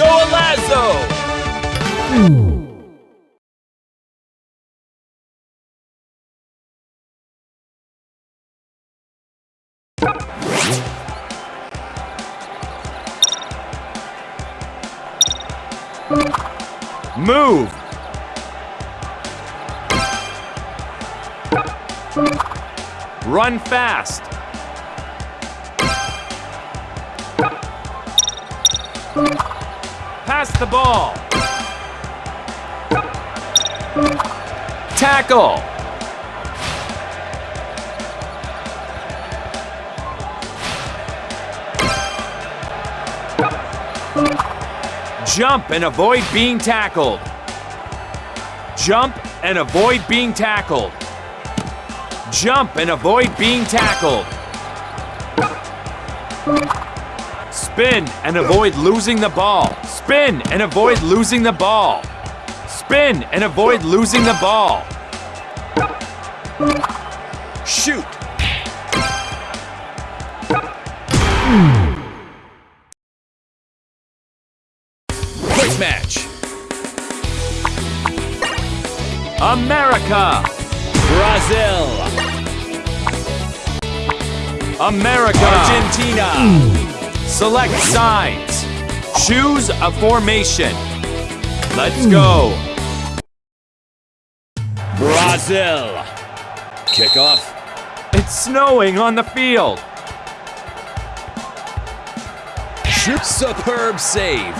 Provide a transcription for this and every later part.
Golazo! Move! Run fast! Pass the ball! Tackle! Jump and avoid being tackled. Jump and avoid being tackled. Jump and avoid being tackled. Spin and avoid losing the ball. Spin and avoid losing the ball. Spin and avoid losing the ball. Shoot. Quick match. America. Brazil. America. Argentina. Select sides. Choose a formation. Let's go. Brazil. Kickoff. It's snowing on the field. Superb save.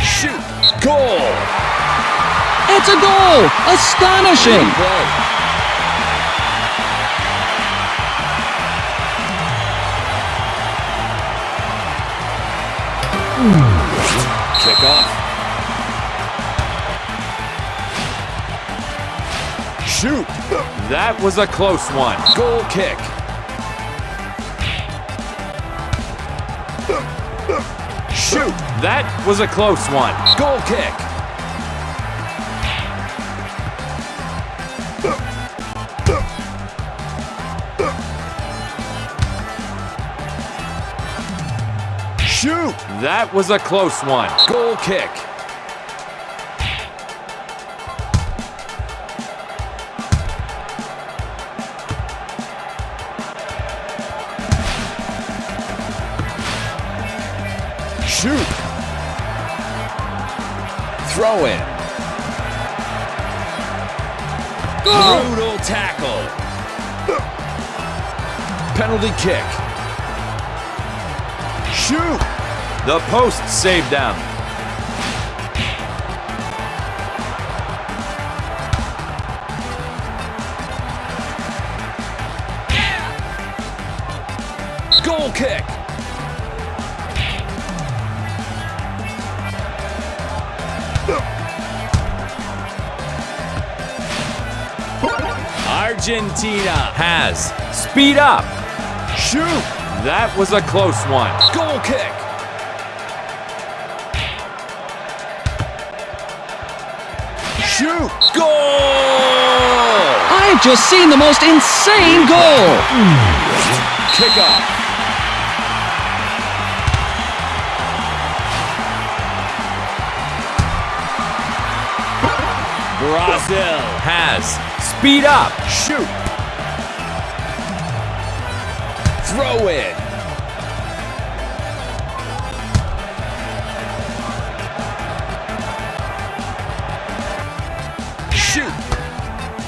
Shoot. Goal. It's a goal! Astonishing! Play. Kickoff. Shoot. That was a close one. Goal kick. Shoot. That was a close one. Goal kick. Shoot. That was a close one. Goal kick. Shoot. Throw in. Brutal tackle. Penalty kick. Shoot. The post saved them. Goal kick. Argentina. Has. Speed up. Shoot. That was a close one. Goal kick. Shoot. Goal. I've just seen the most insane goal! Kick off. Brazil. Has. Speed up. Shoot. Throw in.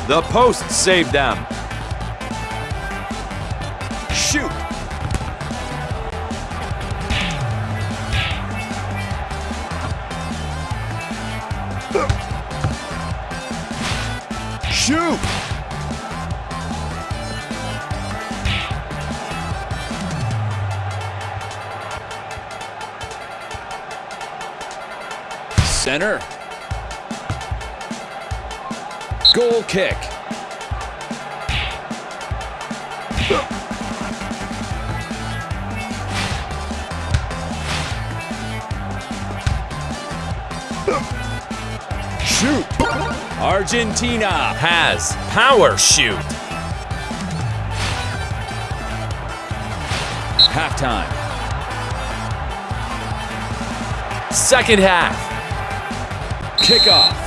The post saved them. Shoot. Shoot. Center. Goal kick. Shoot. Argentina. Has. Power shoot. Halftime. Second half. Kickoff.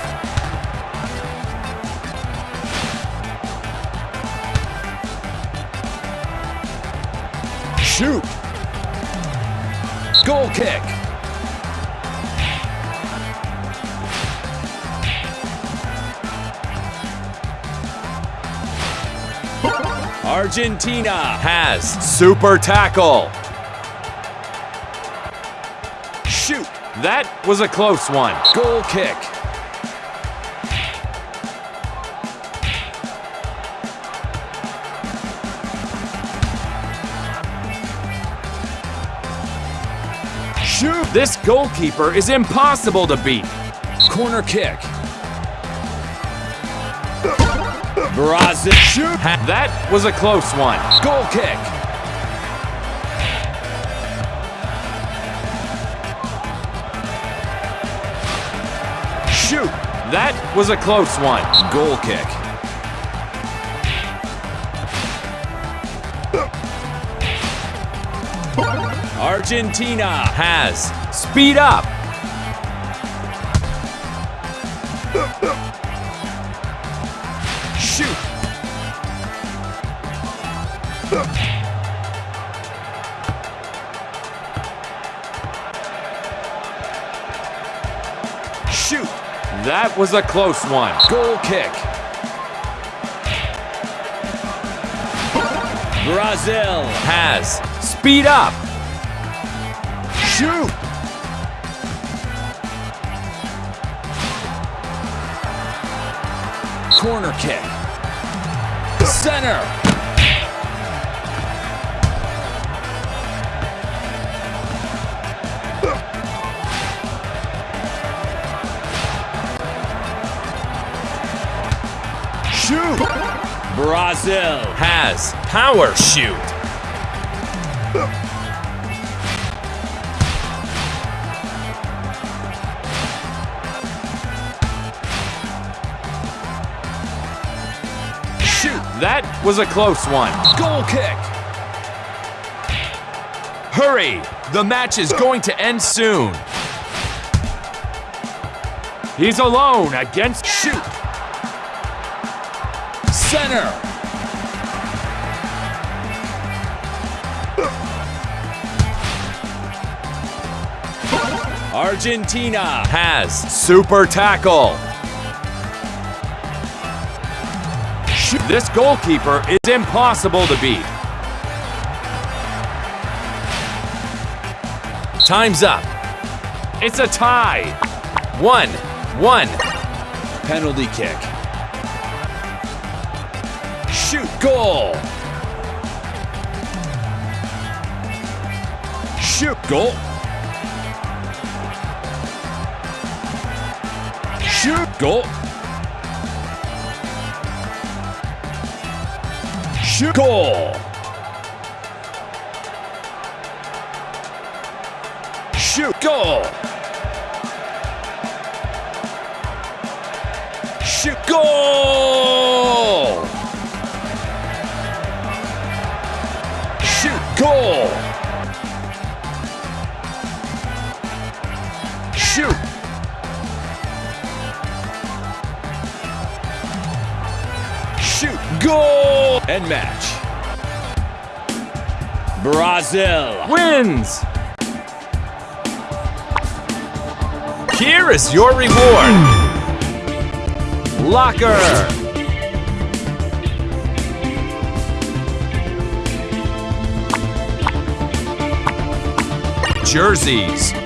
Shoot. Goal kick. Argentina. Has super tackle. Shoot. That was a close one. Goal kick. This goalkeeper is impossible to beat. Corner kick. Brazil. Shoot. That was a close one. Goal kick. Shoot. That was a close one. Goal kick. Argentina. Has speed up. Shoot. Shoot. That was a close one. Goal kick. Brazil. Has speed up. Kick. Center. Shoot. Brazil. Has power shoot. That was a close one. Goal kick. Hurry! The match is going to end soon. He's alone against Shoot. Center. Argentina. Has super tackle. This goalkeeper is impossible to beat. Time's up. It's a tie. One, one. Penalty kick. Shoot. Goal. Shoot. Goal. Shoot. Goal. Shoot. Goal. Shoot. Goal. Shoot. Goal. Shoot. Goal. And match. Brazil. Wins! Here is your reward. Locker. Jerseys.